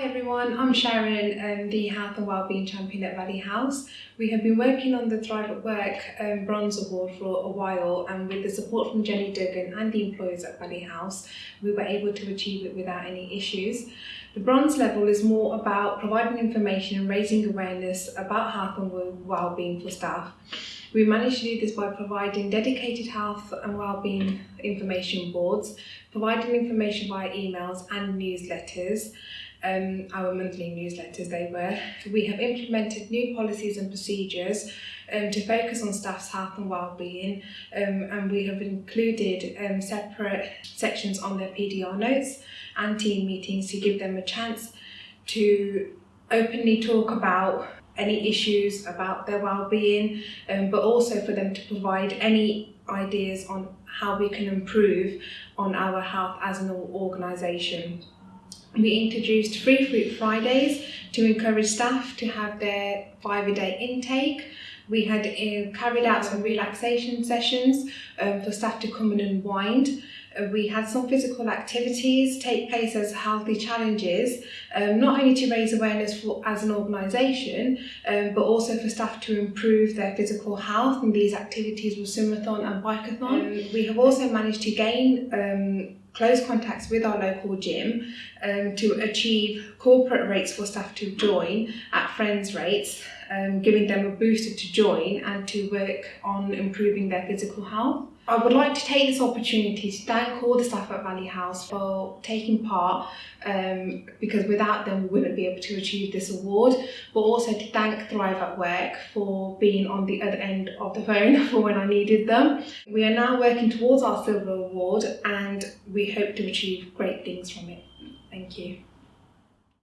Hi everyone, I'm Sharon, um, the Health and Wellbeing Champion at Valley House. We have been working on the Thrive at Work um, Bronze Award for a while and with the support from Jenny Duggan and the employers at Valley House, we were able to achieve it without any issues. The bronze level is more about providing information and raising awareness about health and well-being for staff. We managed to do this by providing dedicated health and wellbeing information boards, providing information via emails and newsletters, um, our monthly newsletters they were. We have implemented new policies and procedures um, to focus on staff's health and well-being um, and we have included um, separate sections on their PDR notes and team meetings to give them a chance to openly talk about any issues about their well-being um, but also for them to provide any ideas on how we can improve on our health as an organisation. We introduced Free Fruit Fridays to encourage staff to have their five a day intake. We had uh, carried out some relaxation sessions um, for staff to come and unwind. Uh, we had some physical activities take place as healthy challenges, um, not only to raise awareness for, as an organisation, um, but also for staff to improve their physical health. And these activities were swimathon and bikeathon. Um, we have also managed to gain um, close contacts with our local gym um, to achieve corporate rates for staff to join at friends rates, um, giving them a booster to join and to work on improving their physical health. I would like to take this opportunity to thank all the staff at Valley House for taking part um, because without them we wouldn't be able to achieve this award but also to thank Thrive at Work for being on the other end of the phone for when I needed them. We are now working towards our silver award and we hope to achieve great things from it. Thank you.